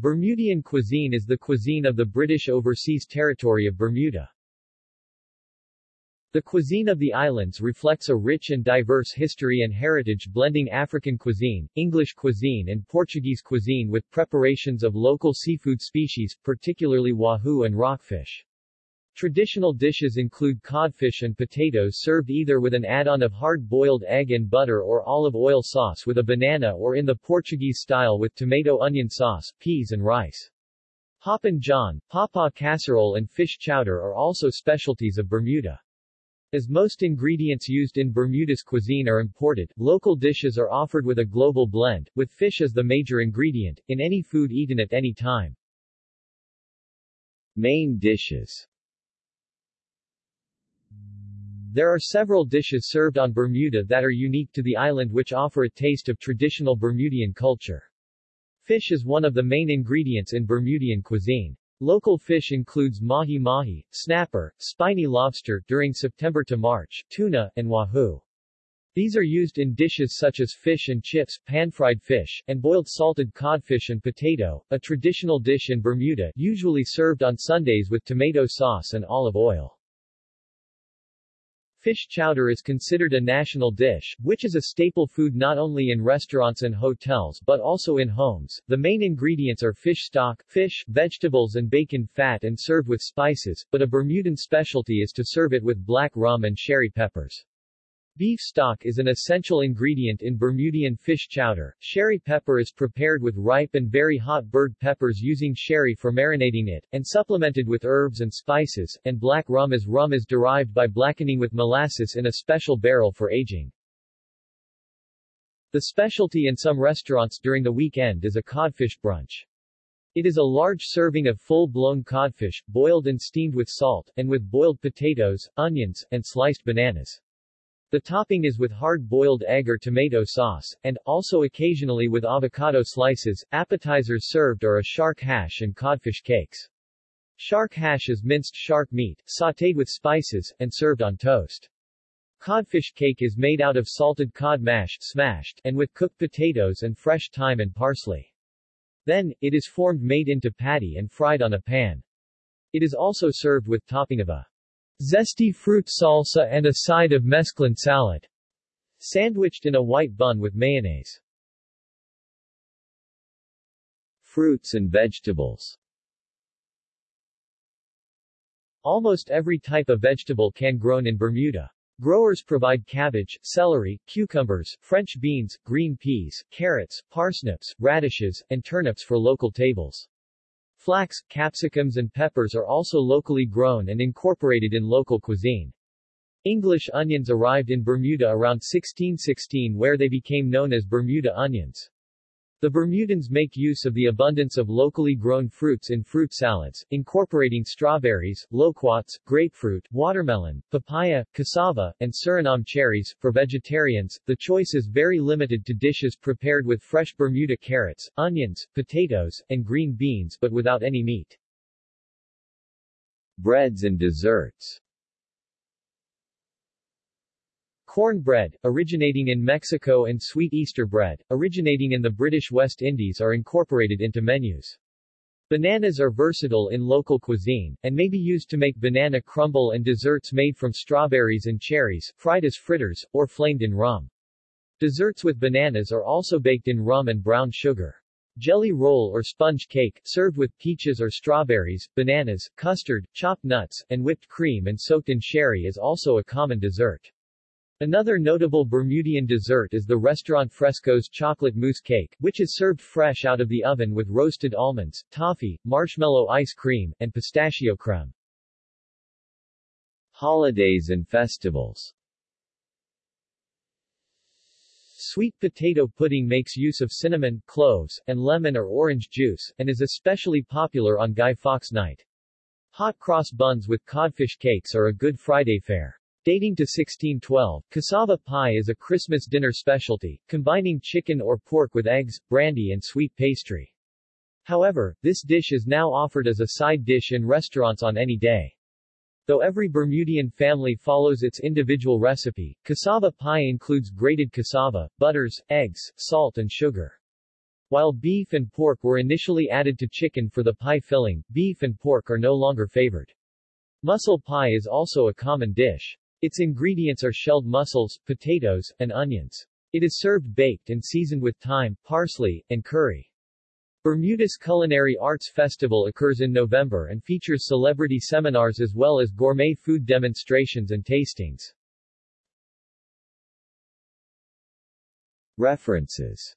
Bermudian cuisine is the cuisine of the British Overseas Territory of Bermuda. The cuisine of the islands reflects a rich and diverse history and heritage blending African cuisine, English cuisine and Portuguese cuisine with preparations of local seafood species, particularly wahoo and rockfish. Traditional dishes include codfish and potatoes served either with an add-on of hard-boiled egg and butter or olive oil sauce with a banana or in the Portuguese style with tomato onion sauce, peas and rice. Hoppin' John, papa casserole and fish chowder are also specialties of Bermuda. As most ingredients used in Bermuda's cuisine are imported, local dishes are offered with a global blend, with fish as the major ingredient, in any food eaten at any time. Main dishes there are several dishes served on Bermuda that are unique to the island which offer a taste of traditional Bermudian culture. Fish is one of the main ingredients in Bermudian cuisine. Local fish includes mahi-mahi, snapper, spiny lobster during September to March, tuna, and wahoo. These are used in dishes such as fish and chips, pan-fried fish, and boiled salted codfish and potato, a traditional dish in Bermuda usually served on Sundays with tomato sauce and olive oil. Fish chowder is considered a national dish, which is a staple food not only in restaurants and hotels but also in homes. The main ingredients are fish stock, fish, vegetables and bacon fat and served with spices, but a Bermudan specialty is to serve it with black rum and sherry peppers. Beef stock is an essential ingredient in Bermudian fish chowder. Sherry pepper is prepared with ripe and very hot bird peppers using sherry for marinating it, and supplemented with herbs and spices, and black rum is rum is derived by blackening with molasses in a special barrel for aging. The specialty in some restaurants during the weekend is a codfish brunch. It is a large serving of full-blown codfish, boiled and steamed with salt, and with boiled potatoes, onions, and sliced bananas. The topping is with hard-boiled egg or tomato sauce, and, also occasionally with avocado slices. Appetizers served are a shark hash and codfish cakes. Shark hash is minced shark meat, sautéed with spices, and served on toast. Codfish cake is made out of salted cod mashed smashed, and with cooked potatoes and fresh thyme and parsley. Then, it is formed made into patty and fried on a pan. It is also served with topping of a Zesty fruit salsa and a side of mesclun salad. Sandwiched in a white bun with mayonnaise. Fruits and vegetables Almost every type of vegetable can grown in Bermuda. Growers provide cabbage, celery, cucumbers, French beans, green peas, carrots, parsnips, radishes, and turnips for local tables. Flax, capsicums and peppers are also locally grown and incorporated in local cuisine. English onions arrived in Bermuda around 1616 where they became known as Bermuda onions. The Bermudans make use of the abundance of locally grown fruits in fruit salads, incorporating strawberries, loquats, grapefruit, watermelon, papaya, cassava, and Suriname cherries. For vegetarians, the choice is very limited to dishes prepared with fresh Bermuda carrots, onions, potatoes, and green beans but without any meat. Breads and desserts Cornbread, originating in Mexico and sweet Easter bread, originating in the British West Indies are incorporated into menus. Bananas are versatile in local cuisine, and may be used to make banana crumble and desserts made from strawberries and cherries, fried as fritters, or flamed in rum. Desserts with bananas are also baked in rum and brown sugar. Jelly roll or sponge cake, served with peaches or strawberries, bananas, custard, chopped nuts, and whipped cream and soaked in sherry is also a common dessert. Another notable Bermudian dessert is the Restaurant Fresco's chocolate mousse cake, which is served fresh out of the oven with roasted almonds, toffee, marshmallow ice cream, and pistachio creme. Holidays and festivals Sweet potato pudding makes use of cinnamon, cloves, and lemon or orange juice, and is especially popular on Guy Fawkes Night. Hot cross buns with codfish cakes are a Good Friday fare. Dating to 1612, cassava pie is a Christmas dinner specialty, combining chicken or pork with eggs, brandy and sweet pastry. However, this dish is now offered as a side dish in restaurants on any day. Though every Bermudian family follows its individual recipe, cassava pie includes grated cassava, butters, eggs, salt and sugar. While beef and pork were initially added to chicken for the pie filling, beef and pork are no longer favored. Mussel pie is also a common dish. Its ingredients are shelled mussels, potatoes, and onions. It is served baked and seasoned with thyme, parsley, and curry. Bermuda's Culinary Arts Festival occurs in November and features celebrity seminars as well as gourmet food demonstrations and tastings. References